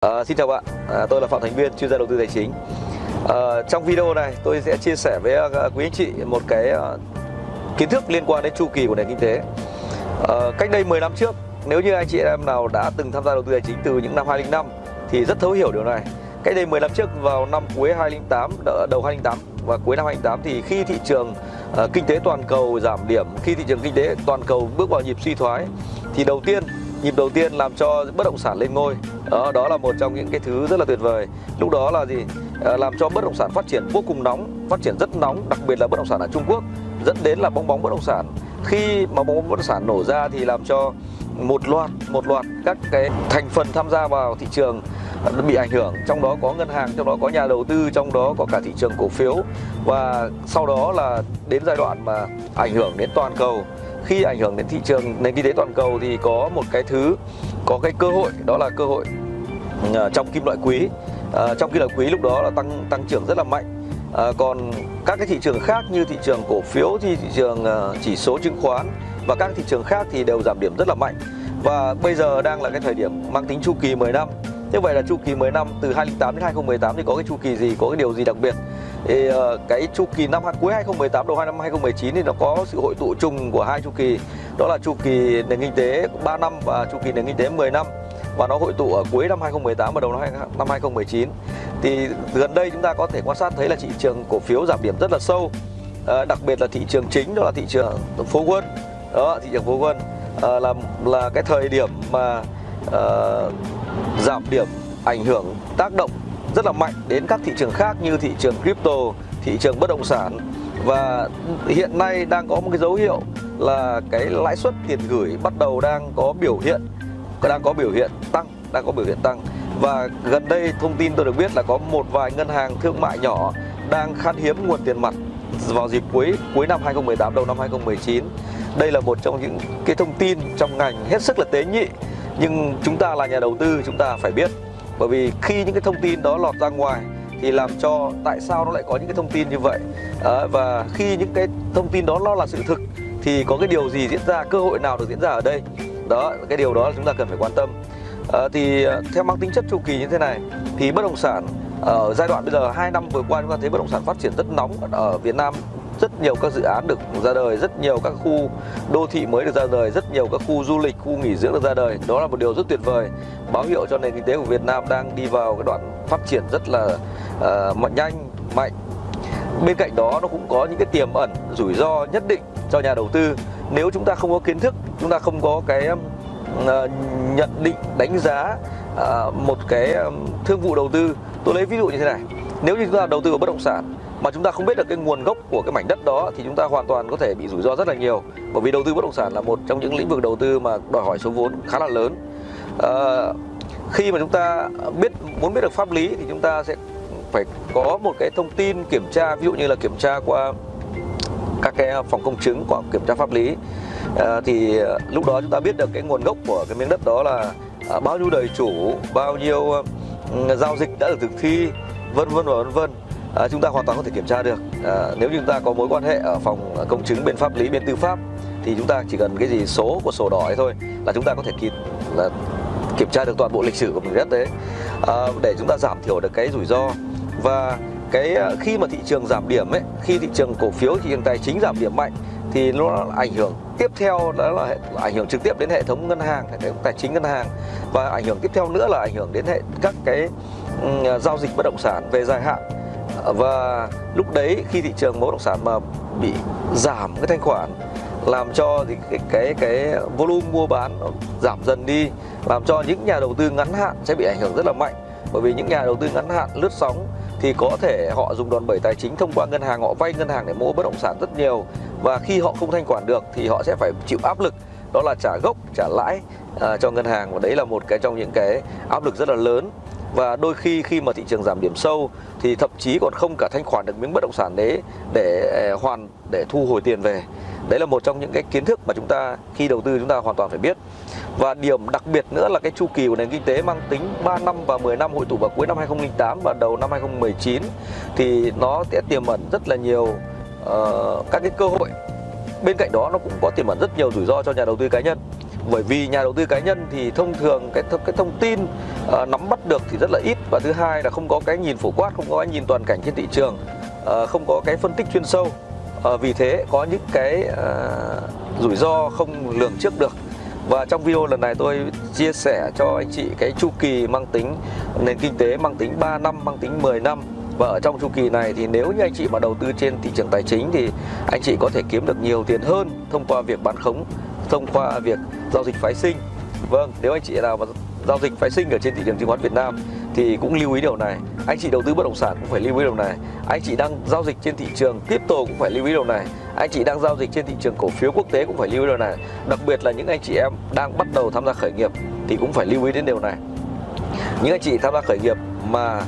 À, xin chào bạn, à, tôi là Phạm Thành Viên, chuyên gia đầu tư tài chính. À, trong video này tôi sẽ chia sẻ với uh, quý anh chị một cái uh, kiến thức liên quan đến chu kỳ của nền kinh tế. À, cách đây 10 năm trước, nếu như anh chị em nào đã từng tham gia đầu tư tài chính từ những năm 2005 thì rất thấu hiểu điều này. Cách đây 10 năm trước vào năm cuối 2008, đầu 2008 và cuối năm 2008 thì khi thị trường uh, kinh tế toàn cầu giảm điểm, khi thị trường kinh tế toàn cầu bước vào nhịp suy thoái thì đầu tiên nhịp đầu tiên làm cho bất động sản lên ngôi. Đó đó là một trong những cái thứ rất là tuyệt vời. Lúc đó là gì? À, làm cho bất động sản phát triển vô cùng nóng phát triển rất nóng đặc biệt là bất động sản ở Trung Quốc dẫn đến là bong bóng bất động sản. Khi mà bong bóng bất động sản nổ ra thì làm cho một loạt một loạt các cái thành phần tham gia vào thị trường bị ảnh hưởng. Trong đó có ngân hàng trong đó có nhà đầu tư trong đó có cả thị trường cổ phiếu. Và sau đó là đến giai đoạn mà ảnh hưởng đến toàn cầu. Khi ảnh hưởng đến thị trường nền kinh tế toàn cầu thì có một cái thứ có cái cơ hội đó là cơ hội ờ, trong kim loại quý. À, trong kim loại quý lúc đó là tăng tăng trưởng rất là mạnh. À, còn các cái thị trường khác như thị trường cổ phiếu thì thị trường chỉ số chứng khoán và các thị trường khác thì đều giảm điểm rất là mạnh. Và bây giờ đang là cái thời điểm mang tính chu kỳ 10 năm như vậy là chu kỳ 10 năm từ 2008 đến 2018 thì có cái chu kỳ gì, có cái điều gì đặc biệt? Thì ờ, cái chu kỳ năm cuối 2018 đầu năm 2019 thì nó có sự hội tụ chung của hai chu kỳ. Đó là chu kỳ nền kinh tế 3 năm và chu kỳ nền kinh tế 10 năm. Và nó hội tụ ở cuối năm 2018 và đầu năm 2019 thì gần đây chúng ta có thể quan sát thấy là thị trường cổ phiếu giảm điểm rất là sâu. À, đặc biệt là thị trường chính đó là thị trường phố quân. Đó thị trường phố quân. À, là là cái thời điểm mà uh, giảm điểm ảnh hưởng tác động rất là mạnh đến các thị trường khác như thị trường crypto, thị trường bất động sản. Và hiện nay đang có một cái dấu hiệu là cái lãi suất tiền gửi bắt đầu đang có biểu hiện đang có biểu hiện tăng, đang có biểu hiện tăng. Và gần đây thông tin tôi được biết là có một vài ngân hàng thương mại nhỏ đang khan hiếm nguồn tiền mặt vào dịp cuối cuối năm 2018 đầu năm 2019. Đây là một trong những cái thông tin trong ngành hết sức là tế nhị nhưng chúng ta là nhà đầu tư chúng ta phải biết. Bởi vì khi những cái thông tin đó lọt ra ngoài thì làm cho tại sao nó lại có những cái thông tin như vậy? À, và khi những cái thông tin đó nó là sự thực thì có cái điều gì diễn ra cơ hội nào được diễn ra ở đây? Đó cái điều đó là chúng ta cần phải quan tâm. À, thì ờ, theo mang tính chất chu kỳ như thế này thì bất động sản ở giai đoạn bây giờ hai năm vừa qua chúng ta thấy bất động sản phát triển rất nóng ở Việt Nam rất nhiều các dự án được ra đời rất nhiều các khu đô thị mới được ra đời rất nhiều các khu du lịch khu nghỉ dưỡng được ra đời. Đó là một điều rất tuyệt vời báo hiệu cho nền kinh tế của Việt Nam đang đi vào cái đoạn phát triển rất là uh, nhanh mạnh. Bên cạnh đó nó cũng có những cái tiềm ẩn rủi ro nhất định cho nhà đầu tư. Nếu chúng ta không có kiến thức chúng ta không có cái uh, nhận định đánh giá uh, một cái um, thương vụ đầu tư tôi lấy ví dụ như thế này. Nếu như chúng ta đầu tư vào bất động sản mà chúng ta không biết được cái nguồn gốc của cái mảnh đất đó thì chúng ta hoàn toàn có thể bị rủi ro rất là nhiều. Bởi vì đầu tư bất động sản là một trong những lĩnh vực đầu tư mà đòi hỏi số vốn khá là lớn. À, khi mà chúng ta biết muốn biết được pháp lý thì chúng ta sẽ phải có một cái thông tin kiểm tra ví dụ như là kiểm tra qua các cái phòng công chứng của kiểm tra pháp lý. À, thì lúc đó chúng ta biết được cái nguồn gốc của cái miếng đất đó là à, bao nhiêu đời chủ bao nhiêu ừ, giao dịch đã được thực thi vân vân và vân vân à, chúng ta hoàn toàn có thể kiểm tra được. À, nếu chúng ta có mối quan hệ ở phòng công chứng bên pháp lý bên tư pháp thì chúng ta chỉ cần cái gì số của sổ đỏ ấy thôi là chúng ta có thể kịp là kiểm tra được toàn bộ lịch sử của mình đất đấy. À, để chúng ta giảm thiểu được cái rủi ro. Và cái khi mà thị trường giảm điểm ấy khi thị trường cổ phiếu thị trường tài chính giảm điểm mạnh thì nó ảnh hưởng tiếp theo đó là ảnh hưởng trực tiếp đến hệ thống ngân hàng hệ thống tài chính ngân hàng. Và ảnh hưởng tiếp theo nữa là ảnh hưởng đến hệ các cái um, giao dịch bất động sản về dài hạn và lúc đấy khi thị trường bất động sản mà bị giảm cái thanh khoản làm cho thì cái cái cái volume mua bán nó giảm dần đi làm cho những nhà đầu tư ngắn hạn sẽ bị ảnh hưởng rất là mạnh. Bởi vì những nhà đầu tư ngắn hạn lướt sóng thì có thể họ dùng đòn bẩy tài chính thông qua ngân hàng họ vay ngân hàng để mua bất động sản rất nhiều. Và khi họ không thanh khoản được thì họ sẽ phải chịu áp lực đó là trả gốc trả lãi uh, cho ngân hàng. Và đấy là một cái trong những cái áp lực rất là lớn và đôi khi khi mà thị trường giảm điểm sâu thì thậm chí còn không cả thanh khoản được miếng bất động sản đấy để ờ, hoàn để thu hồi tiền về. Đấy là một trong những cái kiến thức mà chúng ta khi đầu tư chúng ta hoàn toàn phải biết. Và điểm đặc biệt nữa là cái chu kỳ của nền kinh tế mang tính 3 năm và 10 năm hội tụ vào cuối năm 2008 và đầu năm 2019 thì nó sẽ tiềm ẩn rất là nhiều uh, các cái cơ hội. Bên cạnh đó nó cũng có tiềm ẩn rất nhiều rủi ro cho nhà đầu tư cá nhân. Bởi vì nhà đầu tư cá nhân thì thông thường cái cái thông tin à, nắm bắt được thì rất là ít. Và thứ hai là không có cái nhìn phổ quát không có cái nhìn toàn cảnh trên thị trường. À, không có cái phân tích chuyên sâu. À, vì thế có những cái à, rủi ro không lường trước được. Và trong video lần này tôi chia sẻ cho anh chị cái chu kỳ mang tính nền kinh tế mang tính 3 năm, mang tính 10 năm. Và ở trong chu kỳ này thì nếu như anh chị mà đầu tư trên thị trường tài chính thì anh chị có thể kiếm được nhiều tiền hơn thông qua việc bán khống, thông qua việc giao dịch phái sinh. Vâng, nếu anh chị nào mà giao dịch phái sinh ở trên thị trường chứng khoán Việt Nam thì cũng lưu ý điều này. Anh chị đầu tư bất động sản cũng phải lưu ý điều này. Anh chị đang giao dịch trên thị trường crypto cũng phải lưu ý điều này. Anh chị đang giao dịch trên thị trường cổ phiếu quốc tế cũng phải lưu ý điều này. Đặc biệt là những anh chị em đang bắt đầu tham gia khởi nghiệp thì cũng phải lưu ý đến điều này. Những anh chị tham gia khởi nghiệp mà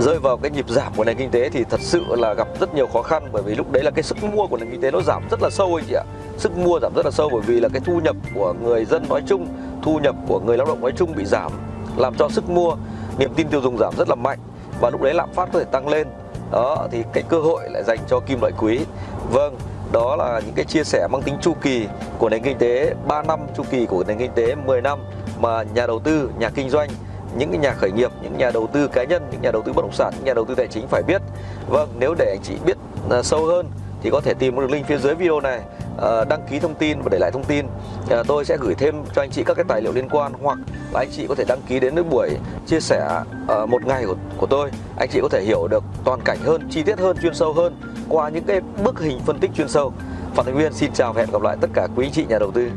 rơi vào cái nhịp giảm của nền kinh tế thì thật sự là gặp rất nhiều khó khăn, bởi vì lúc đấy là cái sức mua của nền kinh tế nó giảm rất là sâu anh chị ạ sức mua giảm rất là sâu bởi vì là cái thu nhập của người dân nói chung thu nhập của người lao động nói chung bị giảm làm cho sức mua niềm tin tiêu dùng giảm rất là mạnh và lúc đấy lạm phát có thể tăng lên. Đó thì cái cơ hội lại dành cho kim loại quý. Vâng đó là những cái chia sẻ mang tính chu kỳ của nền kinh tế 3 năm chu kỳ của nền kinh tế 10 năm mà nhà đầu tư nhà kinh doanh những cái nhà khởi nghiệp, những nhà đầu tư cá nhân, những nhà đầu tư bất động sản, những nhà đầu tư tài chính phải biết. Vâng, nếu để anh chị biết à, sâu hơn thì có thể tìm được link phía dưới video này. Ờ, đăng ký thông tin và để lại thông tin. Ờ, tôi sẽ gửi thêm cho anh chị các cái tài liệu liên quan hoặc là anh chị có thể đăng ký đến với buổi chia sẻ ờ, một ngày của, của tôi. Anh chị có thể hiểu được toàn cảnh hơn, chi tiết hơn, chuyên sâu hơn qua những cái bức hình phân tích chuyên sâu. Phạm Thành Nguyên xin chào và hẹn gặp lại tất cả quý anh chị nhà đầu tư.